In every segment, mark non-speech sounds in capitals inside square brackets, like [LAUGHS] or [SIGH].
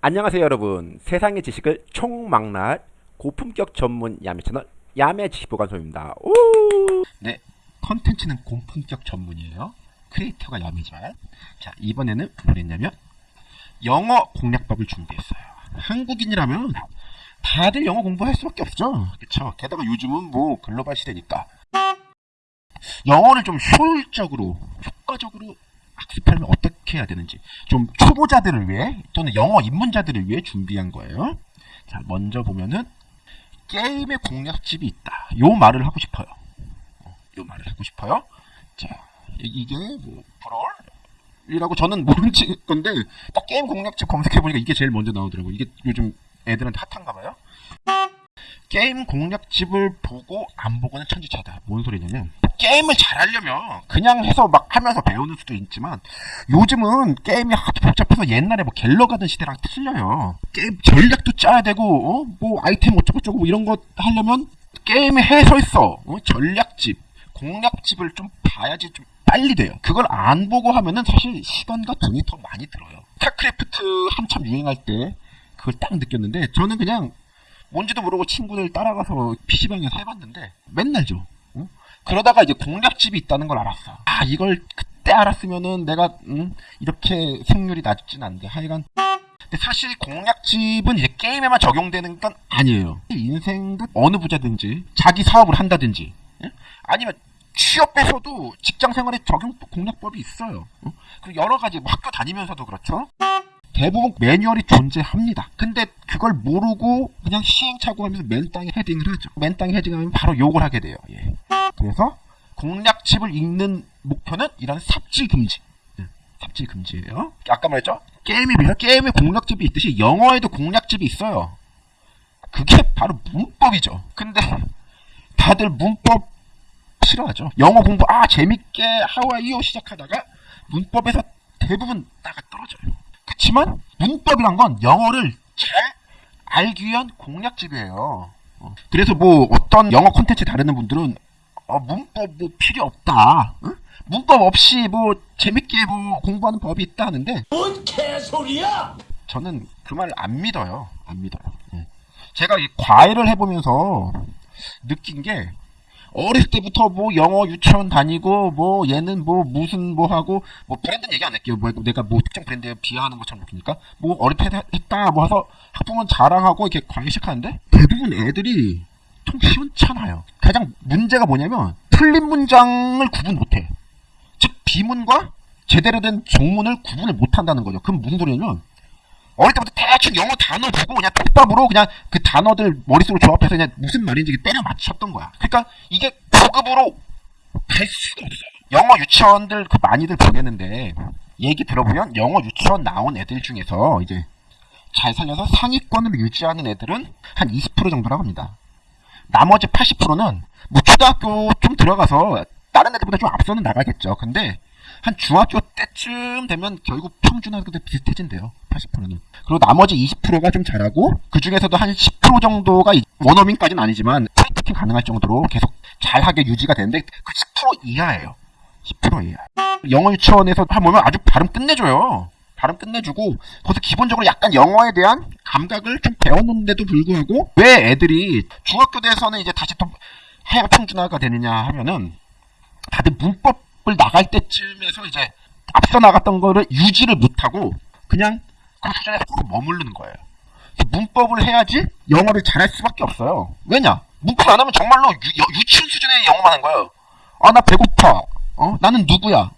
안녕하세요 여러분. 세상의 지식을 총망라할 고품격 전문 야매 채널 야매 지식보관소입니다. 오! 네 컨텐츠는 고품격 전문이에요. 크리에이터가 야매지만. 자 이번에는 뭘 했냐면 영어 공략법을 준비했어요. 한국인이라면 다들 영어 공부할 수밖에 없죠. 그쵸? 게다가 요즘은 뭐 글로벌 시대니까. 영어를 좀 효율적으로 효과적으로 학습하려면 어떻게 해야 되는지 좀 초보자들을 위해 또는 영어 입문자들을 위해 준비한 거예요. 자, 먼저 보면은 게임의 공략집이 있다. 요 말을 하고 싶어요. 어, 요 말을 하고 싶어요. 자, 이게 뭐 브롤이라고 저는 모르는 건데 딱 게임 공략집 검색해 보니까 이게 제일 먼저 나오더라고. 이게 요즘 애들한테 핫한가 봐요. 게임 공략집을 보고 안 보고는 천지차다. 뭔 소리냐면 게임을 잘하려면 그냥 해서 막 하면서 배우는 수도 있지만 요즘은 게임이 하도 복잡해서 옛날에 뭐 갤러 가던 시대랑 틀려요. 게임 전략도 짜야 되고 어? 뭐 아이템 어쩌고저쩌고 뭐 이런 거 하려면 게임의 해설서, 어? 전략집, 공략집을 좀 봐야지 좀 빨리 돼요. 그걸 안 보고 하면은 사실 시간과 돈이 더 많이 들어요. 스타크래프트 한참 유행할 때 그걸 딱 느꼈는데 저는 그냥 뭔지도 모르고 친구들 따라가서 PC방에서 해봤는데 맨날 죠 어? 그러다가 이제 공략집이 있다는 걸 알았어. 아 이걸 그때 알았으면은 내가 음, 이렇게 승률이 낮진 않은데 하여간 근데 사실 공략집은 이제 게임에만 적용되는 건 아니에요. 인생도 어느 부자든지 자기 사업을 한다든지 예? 아니면 취업에서도 직장 생활에 적용 공략법이 있어요. 어? 그리고 여러 가지 뭐 학교 다니면서도 그렇죠. 대부분 매뉴얼이 존재합니다. 근데 그걸 모르고 그냥 시행착오하면서 맨땅에 헤딩을 하죠. 맨땅에 헤딩하면 바로 욕을 하게 돼요. 예. 그래서 공략집을 읽는 목표는 이런 삽질 금지. 예. 삽질 금지예요. 아까 말했죠? 게임에 비해 게임에 공략집이 있듯이 영어에도 공략집이 있어요. 그게 바로 문법이죠. 근데 다들 문법 싫어하죠. 영어 공부 아 재밌게 하와이오 시작하다가 문법에서 대부분 나가 떨어져요. 그렇지만 문법이란 건 영어를 잘 알기 위한 공략집이에요. 어. 그래서 뭐 어떤 영어 콘텐츠 다루는 분들은 어, 문법 뭐 필요 없다. 응? 문법 없이 뭐 재밌게 뭐 공부하는 법이 있다 하는데 뭔 개소리야! 저는 그 말 안 믿어요. 안 믿어요. 예. 제가 이 과외를 해보면서 느낀 게 어릴 때부터 뭐 영어 유치원 다니고 뭐 얘는 뭐 무슨 뭐 하고 뭐 브랜드는 얘기 안 할게요. 뭐 내가 뭐 특정 브랜드에 비하하는 것처럼 느끼니까 뭐 어릴 때 했다 뭐 해서 학부모 자랑하고 이렇게 과외 시작하는데 대부분 애들이 통 시원찮아요. 가장 문제가 뭐냐면 틀린 문장을 구분 못해. 즉 비문과 제대로 된 정문을 구분을 못한다는 거죠. 그럼 무슨 소리냐면 어릴 때부터 대충 영어 단어 보고 그냥 톱밥으로 그냥 그 단어들 머릿속으로 조합해서 그냥 무슨 말인지 때려 맞췄던 거야. 그러니까 이게 고급으로 갈 수가 없어요. 영어 유치원들 그 많이들 보내는데 얘기 들어보면 영어 유치원 나온 애들 중에서 이제 잘 살려서 상위권을 유지하는 애들은 한 20% 정도라고 합니다. 나머지 80%는 뭐 초등학교 좀 들어가서 다른 애들보다 좀 앞서는 나가겠죠. 근데 한 중학교 때쯤 되면 결국 평준화도 비슷해진대요. 80%는. 그리고 나머지 20%가 좀 잘하고 그 중에서도 한 10% 정도가 원어민까지는 아니지만 타이핑 가능할 정도로 계속 잘하게 유지가 되는데 그 10% 이하예요. 10% 이하. 영어 유치원에서 보면 아주 발음 끝내줘요. 발음 끝내주고 거기서 기본적으로 약간 영어에 대한 감각을 좀 배웠는데도 불구하고 왜 애들이 중학교 돼서는 이제 다시 또 하향 평준화가 되느냐 하면은 다들 문법 을 나갈 때쯤에서 이제 앞서 나갔던 거를 유지를 못하고 그냥 그 수준에 꼭 머무르는 거예요. 문법을 해야지 영어를 잘할 수밖에 없어요. 왜냐? 문법 안 하면 정말로 유, 유치원 수준의 영어만 하는 거예요. 아, 나 배고파. 어? 나는 누구야? 요,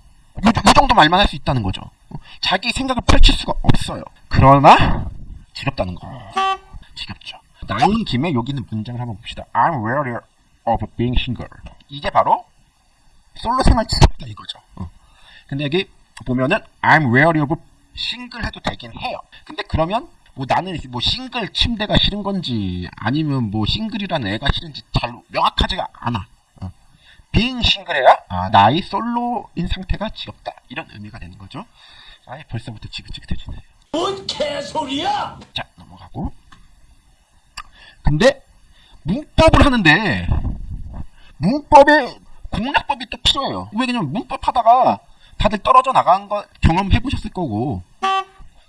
요 정도 말만 할 수 있다는 거죠. 어? 자기 생각을 펼칠 수가 없어요. 그러나 지겹다는 거. 지겹죠. 나온 김에 여기 있는 문장을 한번 봅시다. I'm wary of being single. 이게 바로 솔로 생활 지겹다 이거죠. 어. 근데 여기 보면은 I'm wary of 싱글 해도 되긴 해요. 근데 그러면 뭐 나는 뭐 싱글 침대가 싫은 건지 아니면 뭐 싱글이라는 애가 싫은지 잘 명확하지가 않아. 어. 빈 싱글해야 아, 나의 솔로인 상태가 지겹다 이런 의미가 되는 거죠. 아예 벌써부터 지긋지긋해지네. 뭔 개소리야! 자 넘어가고. 근데 문법을 하는데 문법에 공략법이 또 필요해요. 왜냐면 문법 하다가 다들 떨어져 나간 거 경험해 보셨을 거고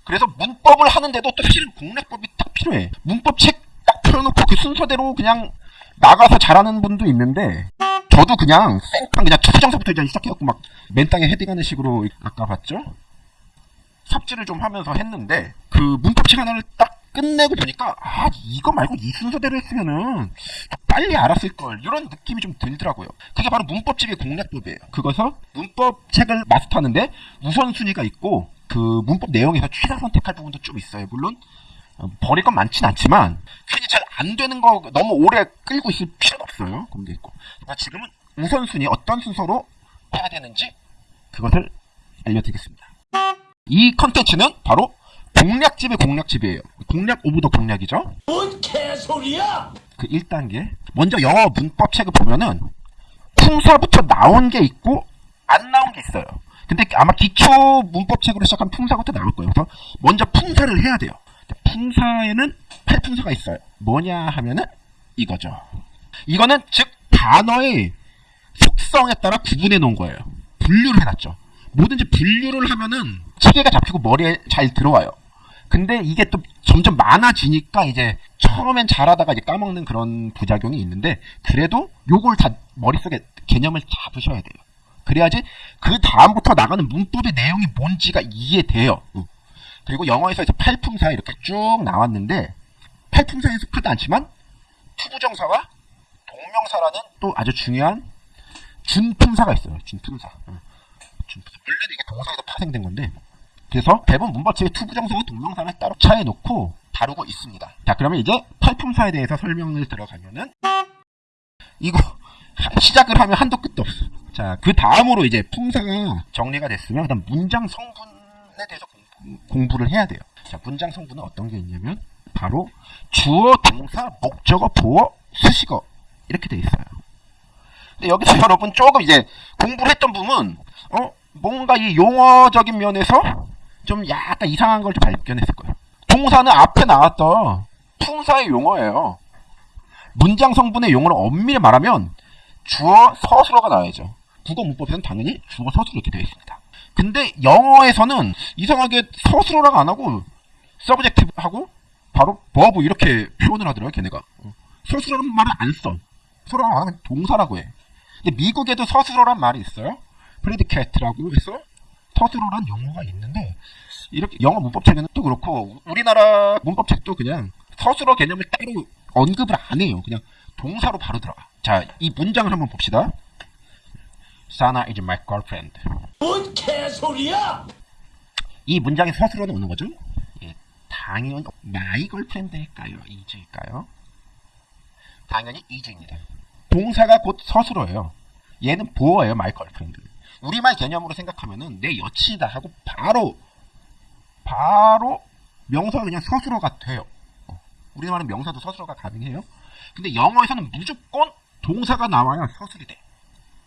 그래서 문법을 하는데도 또 사실은 공략법이 딱 필요해. 문법 책딱 펴놓고 그 순서대로 그냥 나가서 잘하는 분도 있는데 저도 그냥 생판 그냥 투정서부터 이제 시작해갖고 막 맨땅에 헤딩하는 식으로 아까 봤죠? 삽질을 좀 하면서 했는데 그 문법 책 하나를 딱 끝내고 보니까 아 이거 말고 이 순서대로 했으면은 빨리 알았을 걸 이런 느낌이 좀 들더라고요. 그게 바로 문법집의 공략법이에요. 그것서 문법책을 마스터하는데 우선순위가 있고 그 문법 내용에서 최다 선택할 부분도 좀 있어요. 물론 어, 버릴 건 많진 않지만 괜히 잘 안 되는 거 너무 오래 끌고 있을 필요는 없어요. 그런 게 있고. 그러니까 지금은 우선순위 어떤 순서로 해야 되는지 그것을 알려드리겠습니다. 이 컨텐츠는 바로 공략집의 공략집이에요. 공략 of the 공략이죠. 뭔 개소리야? 그 1단계. 먼저 영어 문법 책을 보면은 품사부터 나온 게 있고 안 나온 게 있어요. 근데 아마 기초 문법 책으로 시작한 품사부터 나올 거예요. 그래서 먼저 품사를 해야 돼요. 품사에는 8품사가 있어요. 뭐냐 하면은 이거죠. 이거는 즉 단어의 속성에 따라 구분해 놓은 거예요. 분류를 해놨죠. 뭐든지 분류를 하면은 체계가 잡히고 머리에 잘 들어와요. 근데 이게 또 점점 많아지니까 이제 처음엔 잘하다가 이제 까먹는 그런 부작용이 있는데 그래도 요걸 다 머릿속에 개념을 잡으셔야 돼요. 그래야지 그 다음부터 나가는 문법의 내용이 뭔지가 이해돼요. 응. 그리고 영어에서 이제 팔품사 이렇게 쭉 나왔는데 팔품사에 속하지 않지만 투부정사와 동명사라는 또 아주 중요한 준품사가 있어요. 준품사. 응. 준품사. 원래는 이게 동사에서 파생된 건데 그래서 대부분 문법책에 투부정사와 동명사를 따로 떼어 놓고 다루고 있습니다. 자, 그러면 이제 팔품사에 대해서 설명을 들어가면은 이거 시작을 하면 한도 끝도 없어. 자, 그 다음으로 이제 품사가 정리가 됐으면 그다음 문장 성분에 대해서 공- 공부를 해야 돼요. 자, 문장 성분은 어떤 게 있냐면 바로 주어, 동사, 목적어, 보어, 수식어 이렇게 돼 있어요. 근데 여기서 [LAUGHS] 여러분 조금 이제 공부를 했던 부분 어 뭔가 이 용어적인 면에서 좀 약간 이상한 걸 좀 발견했을 거예요. 동사는 앞에 나왔던 품사의 용어예요. 문장 성분의 용어를 엄밀히 말하면 주어 서술어가 나와야죠. 국어 문법에서는 당연히 주어 서술어 이렇게 되어 있습니다. 근데 영어에서는 이상하게 서술어라 안 하고 subjective하고 바로 버브 이렇게 표현을 하더라고요, 걔네가. 어. 서술어라는 말을 안 써. 안 하면 동사라고 해. 근데 미국에도 서술어란 말이 있어요. predicate라고 해서 서술어란 용어가 있는데 이렇게 영어 문법책에는 또 그렇고 우리나라 문법책도 그냥 서술어 개념을 따로 언급을 안 해요. 그냥 동사로 바로 들어가. 자, 이 문장을 한번 봅시다. Sana is my girlfriend. 뭔 개소리야? 이 문장의 서술어는 어느 거죠? 예, 당연히 my girlfriend일까요? is일까요? 당연히 is입니다. 동사가 곧 서술어예요. 얘는 보어예요, my girlfriend. 우리말 개념으로 생각하면은 내 여친이다 하고 바로 바로 명사가 그냥 서술어가 돼요. 어, 우리말은 명사도 서술어가 가능해요. 근데 영어에서는 무조건 동사가 나와야 서술이 돼.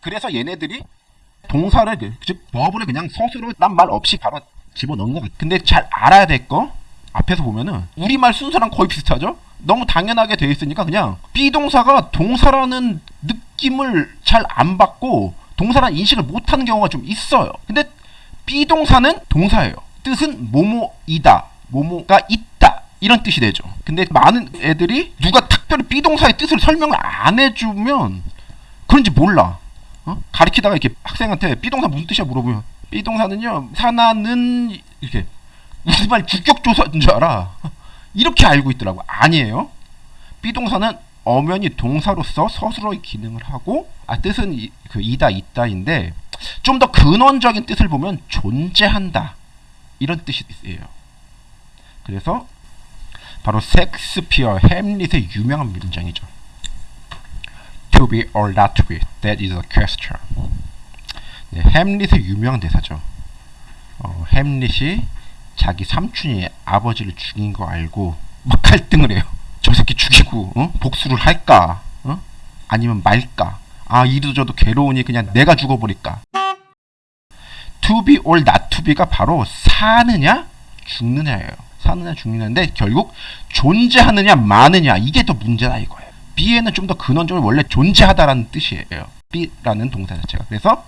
그래서 얘네들이 동사를 그- 즉 버블을 그냥 서술어란 말 없이 바로 집어넣은 것 같아. 근데 잘 알아야 될 거 앞에서 보면은 우리말 순서랑 거의 비슷하죠? 너무 당연하게 돼 있으니까 그냥 비동사가 동사라는 느낌을 잘 안 받고 동사라는 인식을 못하는 경우가 좀 있어요. 근데 비동사는 동사예요. 뜻은 뭐뭐이다, 뭐뭐가 있다 이런 뜻이 되죠. 근데 많은 애들이 누가 특별히 비동사의 뜻을 설명을 안 해주면 그런지 몰라. 어? 가리키다가 이렇게 학생한테 비동사 무슨 뜻이야 물어보면 비동사는요 사나는 이렇게 우리말 주격조사인 줄 알아. 이렇게 알고 있더라고. 아니에요. 비동사는 엄연히 동사로서 서술어의 기능을 하고 아 뜻은 이, 그 이다 있다인데 좀 더 근원적인 뜻을 보면 존재한다 이런 뜻이에요. 그래서 바로 섹스피어 햄릿의 유명한 문장이죠. To be or not to be, that is a question. 네, 햄릿의 유명한 대사죠. 어, 햄릿이 자기 삼촌이 아버지를 죽인 거 알고 막 갈등을 해요. 저 새끼 죽이고 어? 복수를 할까? 어? 아니면 말까? 아 이도 저도 괴로우니 그냥 내가 죽어버릴까? To be or not to be가 바로 사느냐 죽느냐예요. 사느냐 죽느냐인데 결국 존재하느냐 마느냐 이게 더 문제다 이거예요. be에는 좀 더 근원적으로 원래 존재하다라는 뜻이에요. be라는 동사 자체가. 그래서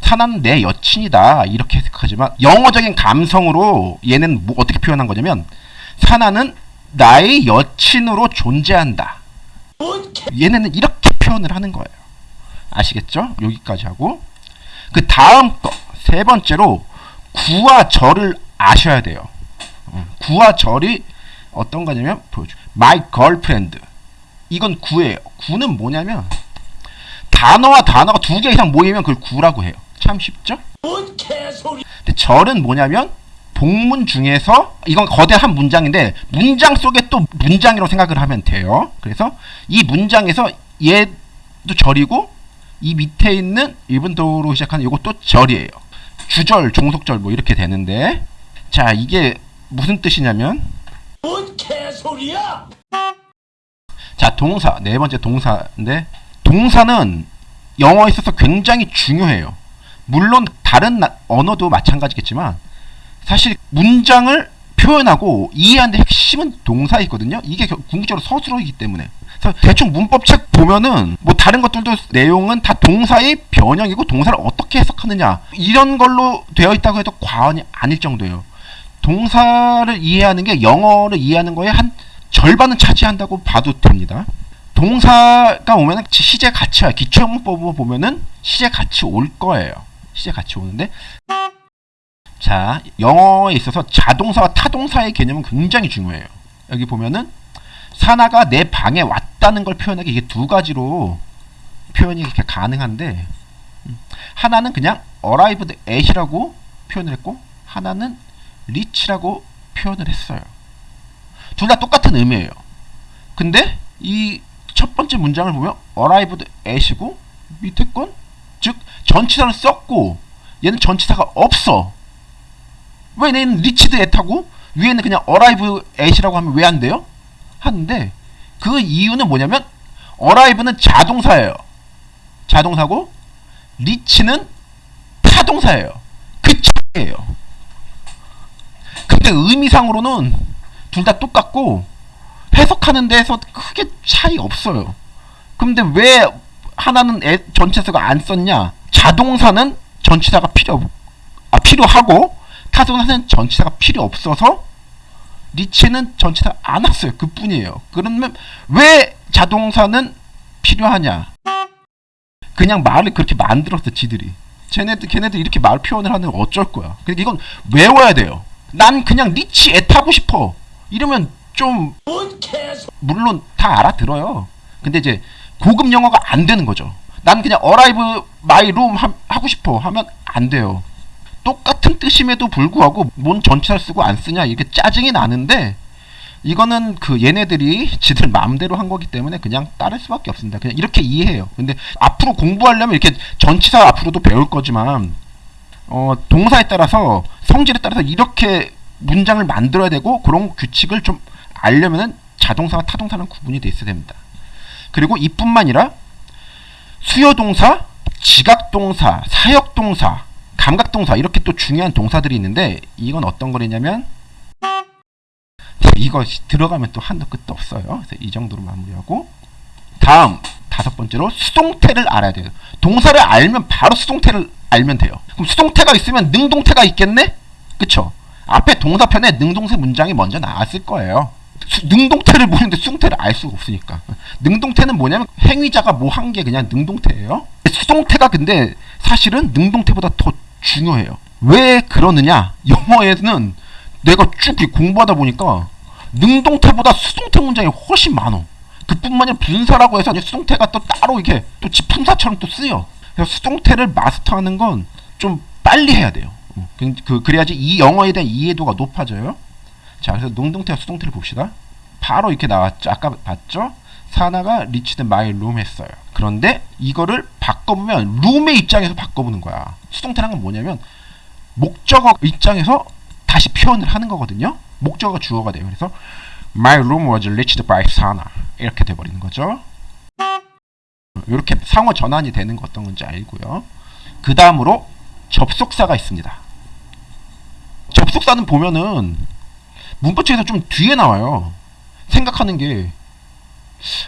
사나는 내 여친이다 이렇게 해석하지만 영어적인 감성으로 얘는 뭐 어떻게 표현한 거냐면 사나는 나의 여친으로 존재한다. 얘네는 이렇게 표현을 하는 거예요. 아시겠죠? 여기까지 하고 그 다음 거 세 번째로 구와 절을 아셔야 돼요. 어, 구와 절이 어떤 거냐면 보여줘. My girlfriend. 이건 구예요. 구는 뭐냐면 단어와 단어가 두 개 이상 모이면 그걸 구라고 해요. 참 쉽죠? 뭔 개소리... 근데 절은 뭐냐면 복문 중에서 이건 거대한 문장인데 문장 속에 또 문장이라고 생각을 하면 돼요. 그래서 이 문장에서 얘도 절이고 이 밑에 있는 일본도로 시작하는 이것도 절이에요. 주절, 종속절 뭐 이렇게 되는데 자 이게 무슨 뜻이냐면 뭔 개소리야? 자 동사 네 번째 동사인데 동사는 영어에 있어서 굉장히 중요해요. 물론 다른 나- 언어도 마찬가지겠지만 사실 문장을 표현하고 이해하는데 핵심은 동사이거든요. 이게 겨- 궁극적으로 서술어이기 때문에. 그래서 대충 문법책 보면은 뭐 다른 것들도 내용은 다 동사의 변형이고 동사를 어떻게 해석하느냐 이런 걸로 되어 있다고 해도 과언이 아닐 정도예요. 동사를 이해하는 게 영어를 이해하는 거에 한 절반은 차지한다고 봐도 됩니다. 동사가 오면은 시제 같이 와요. 기초문법으로 보면은 시제 같이 올 거예요. 시제 같이 오는데 자 영어에 있어서 자동사와 타동사의 개념은 굉장히 중요해요. 여기 보면은 사나가 내 방에 왔다는 걸 표현하기 이게 두 가지로 표현이 이렇게 가능한데 음, 하나는 그냥 arrived at이라고 표현을 했고 하나는 reach라고 표현을 했어요. 둘 다 똑같은 의미예요. 근데 이 첫 번째 문장을 보면 arrived at이고 밑에 건 즉 전치사를 썼고 얘는 전치사가 없어. 왜 얘는 reached at하고 위에는 그냥 arrive at이라고 하면 왜 안 돼요? 하는데 그 이유는 뭐냐면 arrive는 자동사예요. 자동사고 reach는 타동사예요. 그 차이예요. 근데 의미상으로는 둘 다 똑같고 해석하는 데서 크게 차이 없어요. 근데 왜 하나는 애, 전체사가 안 썼냐? 자동사는 전치사가 필요 없- 아 필요하고 타동사는 전치사가 필요 없어서 리치는 전치사 안 왔어요. 그뿐이에요. 그러면 왜 자동사는 필요하냐? 그냥 말을 그렇게 만들었어 지들이. 쟤네들 걔네들 이렇게 말 표현을 하는 거 어쩔 거야. 그러니까 이건 외워야 돼요. 난 그냥 애 타고 싶어. 이러면 좀. 물론 다 알아들어요. 근데 이제 고급 영어가 안 되는 거죠. 난 그냥 my room 하, 하고 싶어 하면 안 돼요. 똑같은 뜻임에도 불구하고 뭔 전치사를 쓰고 안 쓰냐 이게 짜증이 나는데 이거는 그 얘네들이 [LAUGHS] 지들 마음대로 한 거기 때문에 그냥 따를 수밖에 없습니다. 그냥 이렇게 이해해요. 근데 앞으로 공부하려면 이렇게 전치사 앞으로도 배울 거지만 어, 동사에 따라서 성질에 따라서 이렇게 문장을 만들어야 되고 그런 규칙을 좀 알려면은 자동사와 타동사는 구분이 돼 있어야 됩니다. 그리고 이뿐만 아니라 수요동사, 지각동사, 사역동사, 감각동사 이렇게 또 중요한 동사들이 있는데 이건 어떤 거냐면 이거 들어가면 또 한도 끝도 없어요. 그래서 이 정도로 마무리하고 다음 다섯 번째로 수동태를 알아야 돼요. 동사를 알면 바로 수동태를 알면 돼요. 그럼 수동태가 있으면 능동태가 있겠네? 그쵸? 앞에 동사편에 능동태 문장이 먼저 나왔을 거예요. 수- 능동태를 모르는데 수동태를 알 수가 없으니까. 능동태는 뭐냐면 행위자가 뭐 한 게 그냥 능동태예요. 수동태가 근데 사실은 능동태보다 더 중요해요. 왜 그러느냐? 영어에는 내가 쭉 공부하다 보니까 능동태보다 수동태 문장이 훨씬 많어. 그뿐만 아니라 분사라고 해서 수동태가 또 따로 이렇게 또 지품사처럼 또 쓰여. 그래서 수동태를 마스터하는 건 좀 빨리 해야 돼요. 어, 그, 그- 그래야지 이 영어에 대한 이해도가 높아져요. 자, 그래서 능동태와 수동태를 봅시다. 바로 이렇게 나왔죠. 아까 봤죠? 사나가 reached my room 했어요. 그런데 이거를 바꿔보면 룸의 입장에서 바꿔보는 거야. 수동태란 건 뭐냐면 목적어 입장에서 다시 표현을 하는 거거든요. 목적어가 주어가 돼요. 그래서 My room was reached by Sana 이렇게 돼버리는 거죠. 이렇게 상호 전환이 되는 거 어떤 건지 알고요. 그 다음으로 접속사가 있습니다. 접속사는 보면은 문법책에서 좀 뒤에 나와요. 생각하는 게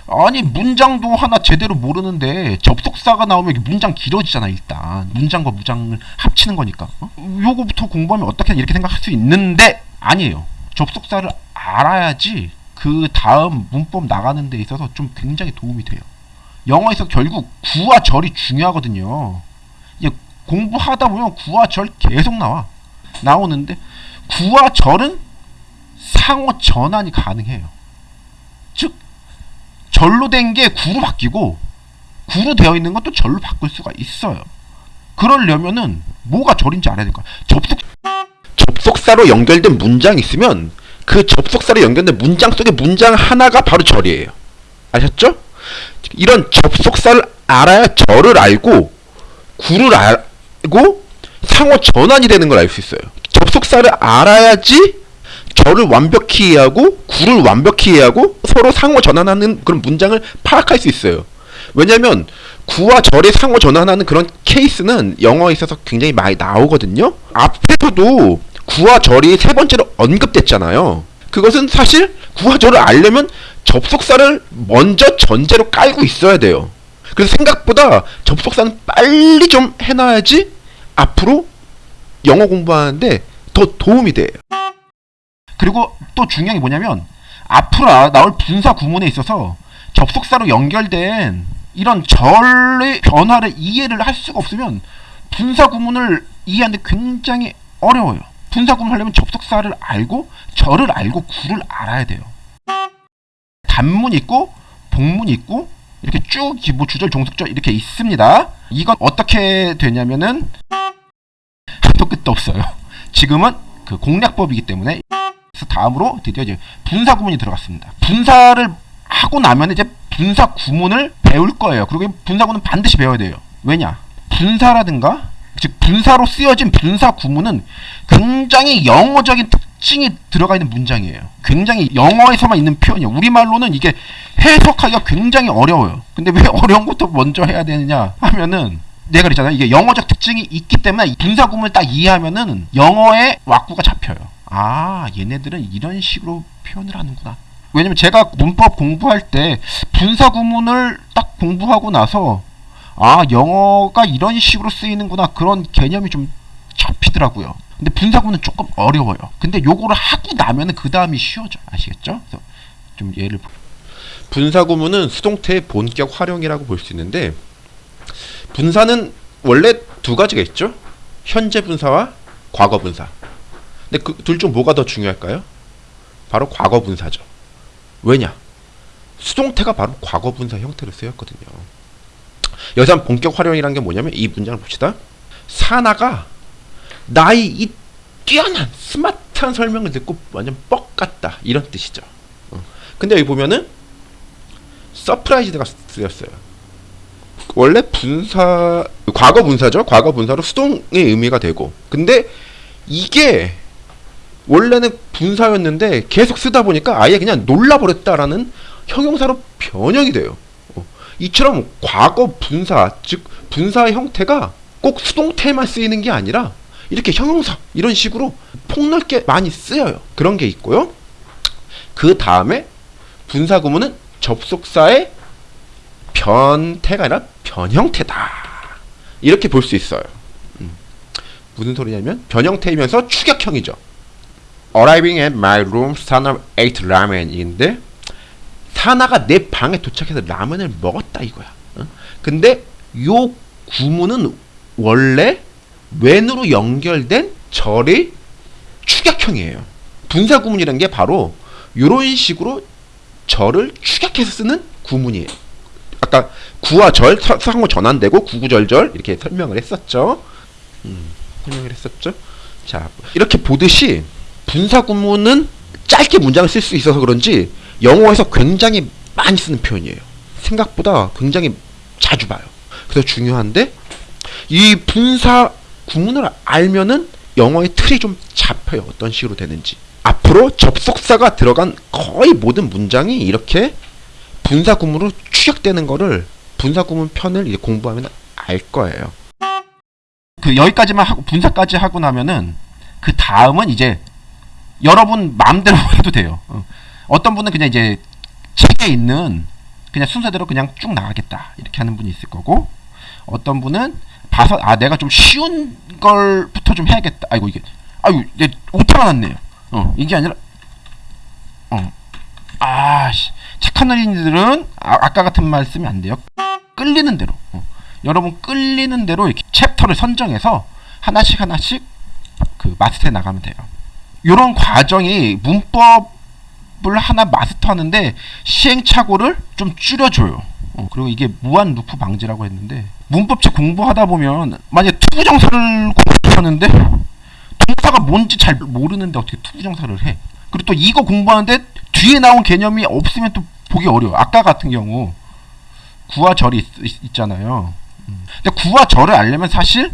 아니 문장도 하나 제대로 모르는데 접속사가 나오면 문장 길어지잖아 일단. 문장과 무장을 합치는 거니까. 어? 요거부터 공부하면 어떻게 이렇게 생각할 수 있는데 아니에요. 접속사를 알아야지 그 다음 문법 나가는 데 있어서 좀 굉장히 도움이 돼요. 영어에서 결국 구와 절이 중요하거든요. 공부하다 보면 구와 절 계속 나와. 나오는데 구와 절은 상호 전환이 가능해요. 즉 절로 된 게 구로 바뀌고 구로 되어 있는 것도 절로 바꿀 수가 있어요. 그러려면은 뭐가 절인지 알아야 될 거야. 접속 접속사로 연결된 문장이 있으면 그 접속사로 연결된 문장 속의 문장 하나가 바로 절이에요. 아셨죠? 이런 접속사를 알아야 절을 알고 구를 알고 상호 전환이 되는 걸 알 수 있어요. 접속사를 알아야지 절을 완벽히 이해하고 구를 완벽히 이해하고 서로 상호 전환하는 그런 문장을 파악할 수 있어요. 왜냐하면 구와 절의 상호 전환하는 그런 케이스는 영어에 있어서 굉장히 많이 나오거든요. 앞에서도 구와 절이 세 번째로 언급됐잖아요. 그것은 사실 구와 절을 알려면 접속사를 먼저 전제로 깔고 있어야 돼요. 그래서 생각보다 접속사는 빨리 좀 해놔야지 앞으로 영어 공부하는데 더 도움이 돼요. 그리고 또 중요한 게 뭐냐면 앞으로 나- 나올 분사 구문에 있어서 접속사로 연결된 이런 절의 변화를 이해를 할 수가 없으면 분사 구문을 이해하는데 굉장히 어려워요. 분사 구문을 하려면 접속사를 알고 절을 알고 구를 알아야 돼요. 단문 있고 복문 있고 이렇게 쭉 뭐 주절 종속절 이렇게 있습니다. 이건 어떻게 되냐면은 한도 끝도 없어요. 지금은 그 공략법이기 때문에 그래서 다음으로 드디어 이제 분사 구문이 들어갔습니다. 분사를 하고 나면 이제 분사 구문을 배울 거예요. 그리고 이 분사 구문은 반드시 배워야 돼요. 왜냐? 분사라든가 즉 분사로 쓰여진 분사 구문은 굉장히 영어적인 특징이 들어가 있는 문장이에요. 굉장히 영어에서만 있는 표현이에요. 우리말로는 이게 해석하기가 굉장히 어려워요. 근데 왜 [LAUGHS] 어려운 것도 먼저 해야 되느냐 하면은 내가 그랬잖아요. 이게 영어적 특징이 있기 때문에 이 분사 구문을 딱 이해하면은 영어의 왁구가 잡혀요. 아, 얘네들은 이런 식으로 표현을 하는구나. 왜냐면 제가 문법 공부할 때 분사 구문을 딱 공부하고 나서 아, 영어가 이런 식으로 쓰이는구나. 그런 개념이 좀 잡히더라고요. 근데 분사 구문은 조금 어려워요. 근데 요거를 하고 나면은 그 다음이 쉬워져. 아시겠죠? 그래서 좀 예를 분사 구문은 수동태의 본격 활용이라고 볼 수 있는데 분사는 원래 두 가지가 있죠. 현재 분사와 과거 분사. 근데 그 둘 중 뭐가 더 중요할까요? 바로 과거 분사죠. 왜냐? 수동태가 바로 과거 분사 형태로 쓰였거든요. 여기서 본격 활용이라는 게 뭐냐면 이 문장을 봅시다. 사나가 나의 이 뛰어난 스마트한 설명을 듣고 완전 뻑 갔다 이런 뜻이죠. 어. 근데 여기 보면은 surprised가 쓰였어요. 원래 분사 과거 분사죠. 과거 분사로 수동의 의미가 되고 근데 이게 원래는 분사였는데 계속 쓰다 보니까 아예 그냥 놀라버렸다라는 형용사로 변형이 돼요. 어. 이처럼 과거 분사 즉 분사의 형태가 꼭 수동태만 쓰이는 게 아니라 이렇게 형용사 이런 식으로 폭넓게 많이 쓰여요. 그런 게 있고요. 그 다음에 분사 구문은 접속사의 변태가 아니라 변형태다. 이렇게 볼 수 있어요. 음. 무슨 소리냐면 변형태이면서 추격형이죠. Arriving at my room, 사나 ate ramen인데 사나가 내 방에 도착해서 라면을 먹었다 이거야. 어? 근데 요 구문은 원래 when으로 연결된 절의 축약형이에요. 분사 구문이라는 게 바로 이런 식으로 절을 축약해서 쓰는 구문이에요. 아까 구와 절 서- 상호 전환되고 구구절절 이렇게 설명을 했었죠. 음, 설명을 했었죠. 자 이렇게 보듯이 분사 구문은 짧게 문장을 쓸 수 있어서 그런지 영어에서 굉장히 많이 쓰는 표현이에요. 생각보다 굉장히 자주 봐요. 그래서 중요한데 이 분사 구문을 알면은 영어의 틀이 좀 잡혀요. 어떤 식으로 되는지. 앞으로 접속사가 들어간 거의 모든 문장이 이렇게 분사 구문으로 추격되는 거를 분사 구문 편을 이제 공부하면 알 거예요. 그 여기까지만 하고 분사까지 하고 나면은 그 다음은 이제 여러분 마음대로 [LAUGHS] 해도 돼요. 어. 어떤 분은 그냥 이제 책에 있는 그냥 순서대로 그냥 쭉 나가겠다. 이렇게 하는 분이 있을 거고 어떤 분은 봐서 아 내가 좀 쉬운 걸부터 좀 해야겠다. 아이고 이게 아유 내 오타가 났네요. 어 이게 아니라 어. 아씨. 착한 어린이들은 아, 아까 같은 말 쓰면 안 돼요. 끌리는 대로. 어. 여러분 끌리는 대로 이렇게 챕터를 선정해서 하나씩 하나씩 그 마스터해 나가면 돼요 요런 과정이 문법을 하나 마스터하는데 시행착오를 좀 줄여줘요. 어, 그리고 이게 무한 루프 방지라고 했는데 문법책 공부하다 보면 만약에 투부정사를 공부하는데 동사가 뭔지 잘 모르는데 어떻게 투부정사를 해? 그리고 또 이거 공부하는데 뒤에 나온 개념이 없으면 또 보기 어려워 아까 같은 경우 구와 절이 있, 있잖아요. 음. 근데 구와 절을 알려면 사실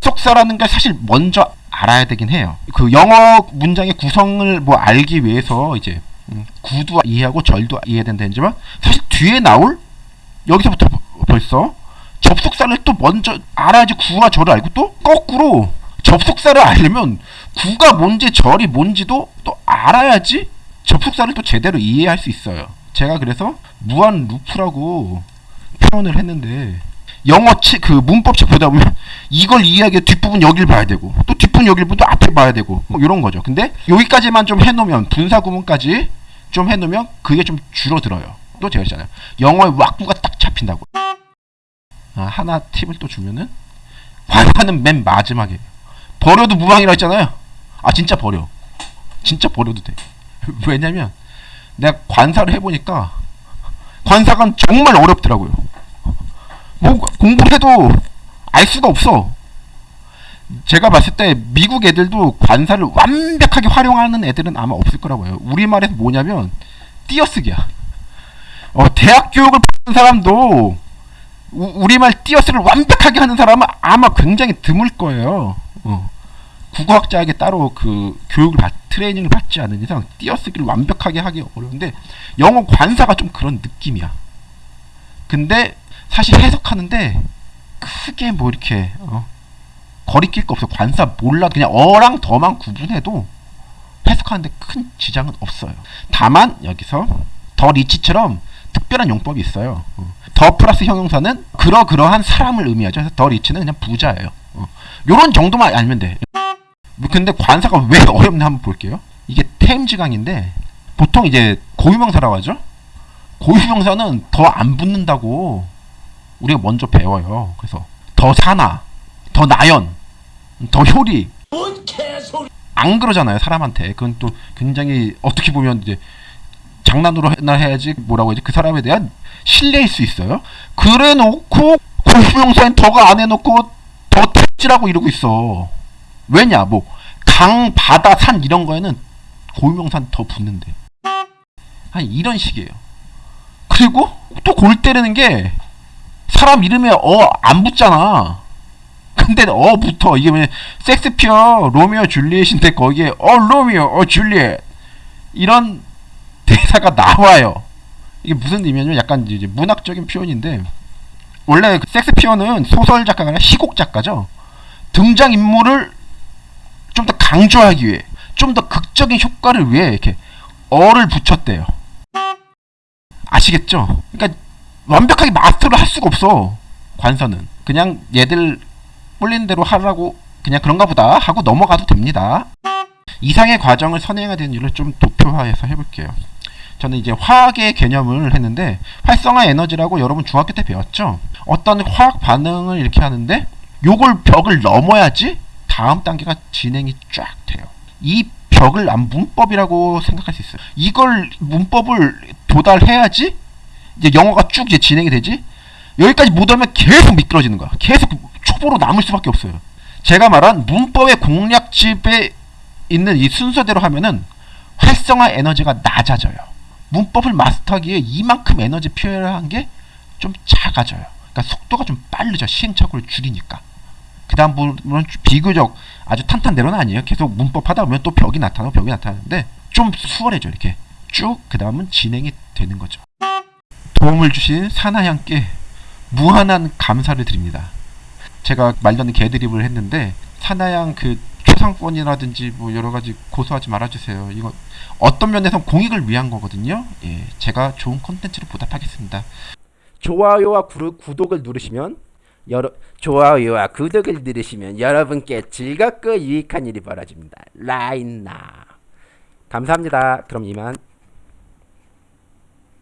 접속사라는 걸 사실 먼저 알아야 되긴 해요 그 영어 문장의 구성을 뭐 알기 위해서 이제 음, 구도 이해하고 절도 이해해야 된다지만 사실 뒤에 나올 여기서부터 버- 벌써 접속사를 또 먼저 알아야지 구와 절을 알고 또 거꾸로 접속사를 알려면 구가 뭔지 절이 뭔지도 또 알아야지 접속사를 또 제대로 이해할 수 있어요. 제가 그래서 무한 루프라고 표현을 했는데 영어 치, 그 문법책 보다 보면 이걸 이해하기 뒷부분 여길 봐야 되고 또 뒷부분 여길 또 앞에 봐야 되고 뭐 이런 거죠. 근데 여기까지만 좀 해놓으면 분사 구문까지 좀 해놓으면 그게 좀 줄어들어요. 또 제가 했잖아요. 영어의 왁구가 딱 잡힌다고. 아, 하나 팁을 또 주면은 관사는 맨 마지막에 버려도 무방이라 했잖아요. 아 진짜 버려. 진짜 버려도 돼. 왜냐면 내가 관사를 해보니까 관사가 정말 어렵더라고요. 뭐 공부해도 알 수가 없어. 제가 봤을 때 미국 애들도 관사를 완벽하게 활용하는 애들은 아마 없을 거라고 해요. 우리말에서 뭐냐면 띄어쓰기야. 어, 대학 교육을 받는 사람도 우, 우리말 띄어쓰기를 완벽하게 하는 사람은 아마 굉장히 드물 거예요. 어. 국어학자에게 따로 그 교육을 받, 트레이닝을 받지 않은 이상 띄어쓰기를 완벽하게 하기 어려운데 영어 관사가 좀 그런 느낌이야. 근데 사실 해석하는데 크게 뭐 이렇게 어, 거리낄 거 없어. 관사 몰라 그냥 어랑 더만 구분해도 해석하는데 큰 지장은 없어요. 다만 여기서 더 리치처럼 특별한 용법이 있어요. 어. 더 플러스 형용사는 그러그러한 사람을 의미하죠. 그래서 더 리치는 그냥 부자예요. 어. 요런 정도만 알면 돼. 뭐 근데 관사가 왜 어렵나 한번 볼게요. 이게 템지강인데 보통 이제 고유명사라고 하죠. 고유명사는 더 안 붙는다고 우리가 먼저 배워요. 그래서 더 사나, 더 나연, 더 효리 안 그러잖아요 사람한테. 그건 또 굉장히 어떻게 보면 이제 장난으로 나 해야지 뭐라고 해야지 그 사람에 대한 신뢰일 수 있어요. 그래 놓고 고유명사인 더가 안 해놓고 더 택지라고 이러고 있어. 왜냐 뭐 강, 바다, 산 이런 거에는 고유명사는 더 붙는데. 아니 이런 식이에요. 그리고 또 골 때리는 게 사람 이름에 어 안 붙잖아. 근데 어 붙어 이게 왜 섹스피어 로미오 줄리엣인데 거기에 어 로미오 어 줄리엣 이런 대사가 나와요. 이게 무슨 의미냐면 약간 이제 문학적인 표현인데 원래 그 섹스피어는 소설 작가가 아니라 시곡 작가죠. 등장 인물을 좀 더 강조하기 위해 좀 더 극적인 효과를 위해 이렇게 어를 붙였대요. 아시겠죠? 그러니까 완벽하게 마스터를 할 수가 없어. 관서는 그냥 얘들 뿔린 대로 하라고 그냥 그런가 보다 하고 넘어가도 됩니다. 이상의 과정을 선행해야 되는 이유를 좀 도표화해서 해볼게요. 저는 이제 화학의 개념을 했는데 활성화 에너지라고 여러분 중학교 때 배웠죠? 어떤 화학 반응을 이렇게 하는데 요걸 벽을 넘어야지 다음 단계가 진행이 쫙 돼요. 이 벽을 안 문법이라고 생각할 수 있어요. 이걸 문법을 도달해야지 이제 영어가 쭉 이제 진행이 되지. 여기까지 못 오면 계속 미끄러지는 거야. 계속 초보로 남을 수밖에 없어요. 제가 말한 문법의 공략집에 있는 이 순서대로 하면은 활성화 에너지가 낮아져요. 문법을 마스터하기에 이만큼 에너지 표현한 게 좀 작아져요. 그러니까 속도가 좀 빠르죠. 시행착오를 줄이니까. 그 다음 부분은 비교적 아주 탄탄대로는 아니에요. 계속 문법 하다 보면 또 벽이 나타나고 벽이 나타나는데 좀 수월해져 이렇게 쭉 그 다음은 진행이 되는 거죠. 도움을 주신 사나양께 무한한 감사를 드립니다. 제가 말던 개드립을 했는데 사나양 그 초상권이라든지 뭐 여러 가지 고소하지 말아주세요. 이거 어떤 면에선 공익을 위한 거거든요. 예, 제가 좋은 콘텐츠로 보답하겠습니다. 좋아요와 구르, 구독을 누르시면 여러 좋아요와 구독을 누르시면 여러분께 즐겁고 유익한 일이 벌어집니다. 라인나 감사합니다. 그럼 이만.